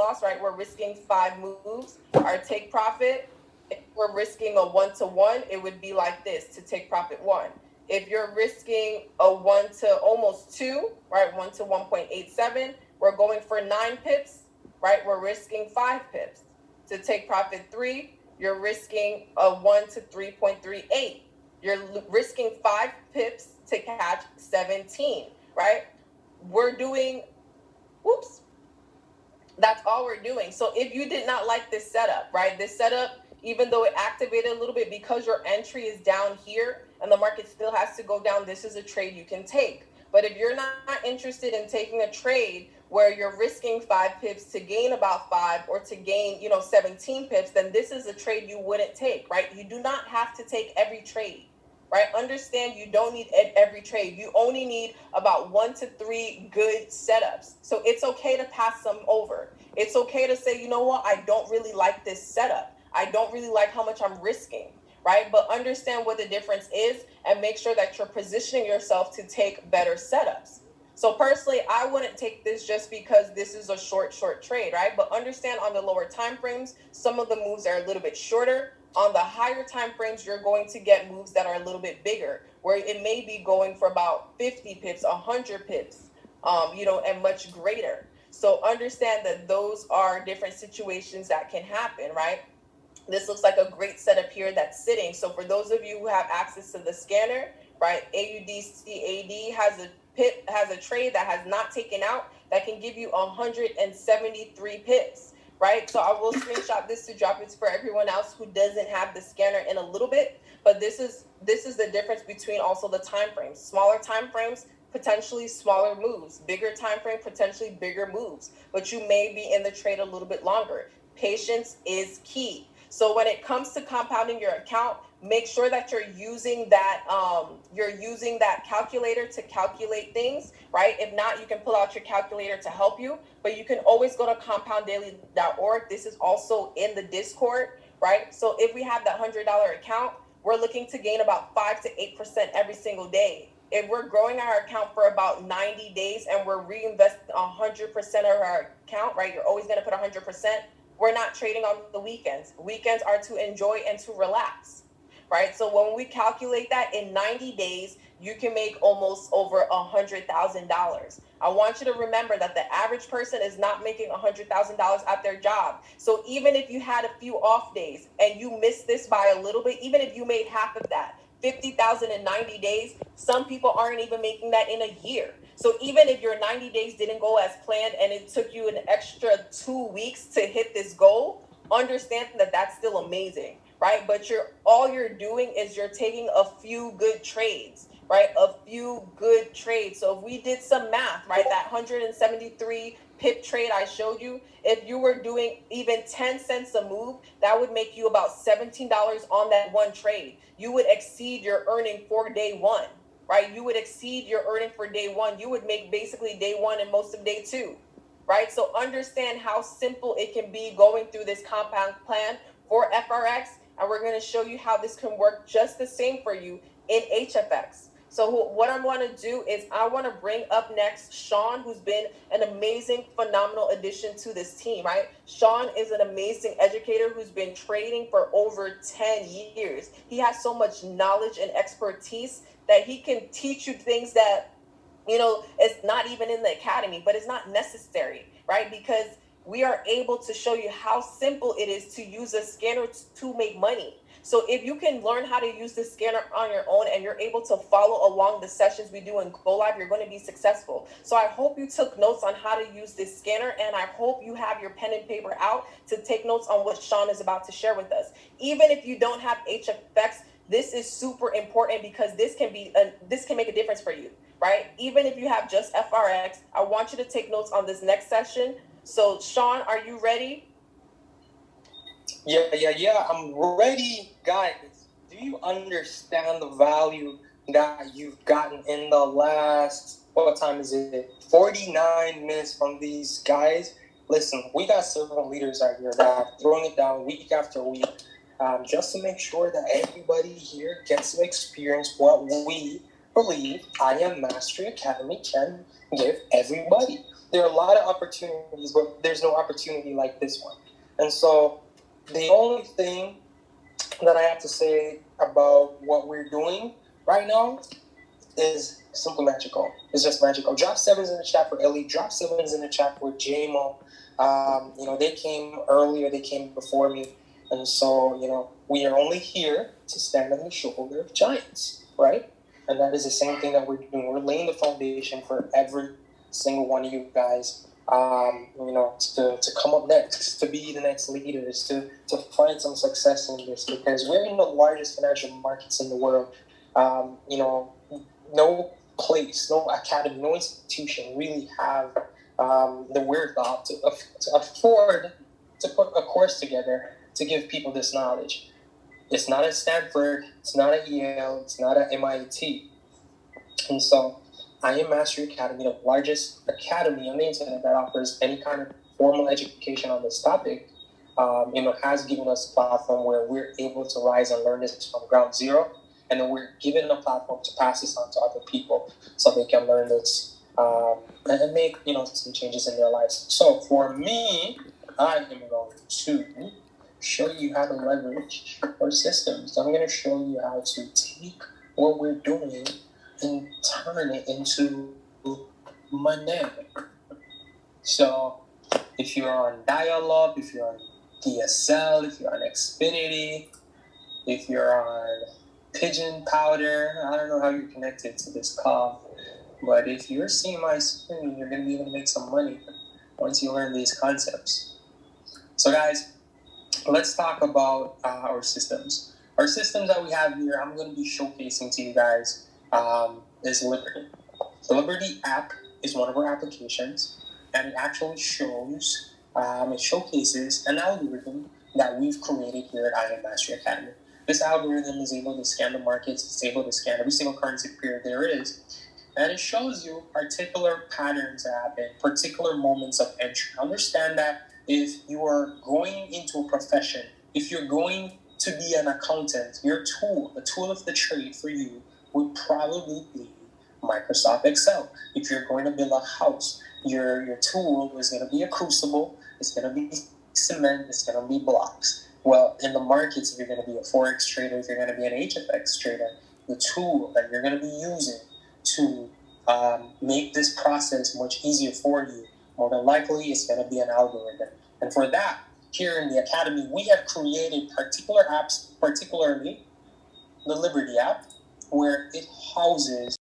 loss, right, we're risking five moves. Our take profit, if we're risking a one to one, it would be like this to take profit one. If you're risking a one to almost two, right, one to 1.87, we're going for nine pips, right? We're risking five pips. To take profit three, you're risking a one to 3.38. You're risking five pips to catch 17, right? We're doing, whoops, that's all we're doing. So if you did not like this setup, right, this setup, even though it activated a little bit because your entry is down here and the market still has to go down, this is a trade you can take. But if you're not interested in taking a trade where you're risking five pips to gain about five or to gain, you know, 17 pips, then this is a trade you wouldn't take, right? You do not have to take every trade right? Understand you don't need every trade. You only need about one to three good setups. So it's okay to pass some over. It's okay to say, you know what, I don't really like this setup. I don't really like how much I'm risking, right? But understand what the difference is and make sure that you're positioning yourself to take better setups. So personally, I wouldn't take this just because this is a short, short trade, right? But understand on the lower time frames, some of the moves are a little bit shorter on the higher time frames, you're going to get moves that are a little bit bigger, where it may be going for about 50 pips, 100 pips, um, you know, and much greater. So understand that those are different situations that can happen, right? This looks like a great setup here that's sitting. So for those of you who have access to the scanner, right, AUDCAD has a pip has a trade that has not taken out that can give you 173 pips right? So I will screenshot this to drop it for everyone else who doesn't have the scanner in a little bit. But this is this is the difference between also the time frames. Smaller time frames, potentially smaller moves. Bigger time frame, potentially bigger moves. But you may be in the trade a little bit longer. Patience is key. So when it comes to compounding your account, make sure that you're using that um, you're using that calculator to calculate things right? If not you can pull out your calculator to help you but you can always go to compounddaily.org this is also in the discord right? So if we have that hundred dollar account we're looking to gain about five to eight percent every single day. If we're growing our account for about 90 days and we're reinvesting 100% of our account right? You're always going to put 100% we're not trading on the weekends. Weekends are to enjoy and to relax right? So when we calculate that in 90 days, you can make almost over a hundred thousand dollars. I want you to remember that the average person is not making a hundred thousand dollars at their job. So even if you had a few off days and you missed this by a little bit, even if you made half of that, 50,000 in 90 days, some people aren't even making that in a year. So even if your 90 days didn't go as planned and it took you an extra two weeks to hit this goal, understand that that's still amazing right? But you're all you're doing is you're taking a few good trades, right? A few good trades. So if we did some math, right, that 173 pip trade I showed you, if you were doing even 10 cents a move, that would make you about $17 on that one trade. You would exceed your earning for day one, right? You would exceed your earning for day one. You would make basically day one and most of day two, right? So understand how simple it can be going through this compound plan for FRX and we're going to show you how this can work just the same for you in HFX. So what I'm going to do is I want to bring up next Sean, who's been an amazing, phenomenal addition to this team, right? Sean is an amazing educator who's been trading for over 10 years. He has so much knowledge and expertise that he can teach you things that, you know, it's not even in the academy, but it's not necessary, right? Because we are able to show you how simple it is to use a scanner to make money. So if you can learn how to use the scanner on your own and you're able to follow along the sessions we do in Go Live, you're going to be successful. So I hope you took notes on how to use this scanner and I hope you have your pen and paper out to take notes on what Sean is about to share with us. Even if you don't have HFX, this is super important because this can be a, this can make a difference for you, right? Even if you have just FRX, I want you to take notes on this next session so, Sean, are you ready? Yeah, yeah, yeah. I'm ready, guys. Do you understand the value that you've gotten in the last what time is it? 49 minutes from these guys. Listen, we got several leaders out here that are throwing it down week after week, um, just to make sure that everybody here gets to experience what we believe IM Mastery Academy can give everybody there are a lot of opportunities, but there's no opportunity like this one. And so the only thing that I have to say about what we're doing right now is simply magical. It's just magical. Drop sevens in the chat for Ellie. Drop sevens in the chat for JMO. Um, you know, they came earlier, they came before me. And so, you know, we are only here to stand on the shoulder of giants, right? And that is the same thing that we're doing. We're laying the foundation for every single one of you guys um, you know, to, to come up next, to be the next leaders, to, to find some success in this because we're in the largest financial markets in the world. Um, you know, no place, no academy, no institution really have um, the wherewithal to, to afford to put a course together to give people this knowledge. It's not at Stanford, it's not at Yale, it's not at MIT. And so IM Mastery Academy, the largest academy on the internet that offers any kind of formal education on this topic, um, you know, has given us a platform where we're able to rise and learn this from ground zero, and then we're given a platform to pass this on to other people so they can learn this um, and make you know some changes in their lives. So for me, I am going to show you how to leverage our systems. I'm going to show you how to take what we're doing and turn it into money. So if you're on Dial-Up, if you're on DSL, if you're on Xfinity, if you're on Pigeon Powder, I don't know how you're connected to this call, but if you're seeing my screen, you're going to be able to make some money once you learn these concepts. So, guys, let's talk about uh, our systems. Our systems that we have here, I'm going to be showcasing to you guys um, is Liberty. The Liberty app is one of our applications, and it actually shows, um, it showcases an algorithm that we've created here at IM Mastery Academy. This algorithm is able to scan the markets, it's able to scan every single currency pair there is, and it shows you particular patterns that happen, particular moments of entry. Understand that if you are going into a profession, if you're going to be an accountant, your tool, the tool of the trade for you would probably be Microsoft Excel. If you're going to build a house, your, your tool is going to be a crucible, it's going to be cement, it's going to be blocks. Well, in the markets, if you're going to be a Forex trader, if you're going to be an HFX trader, the tool that you're going to be using to um, make this process much easier for you, more than likely, it's going to be an algorithm. And for that, here in the Academy, we have created particular apps, particularly the Liberty app, where it houses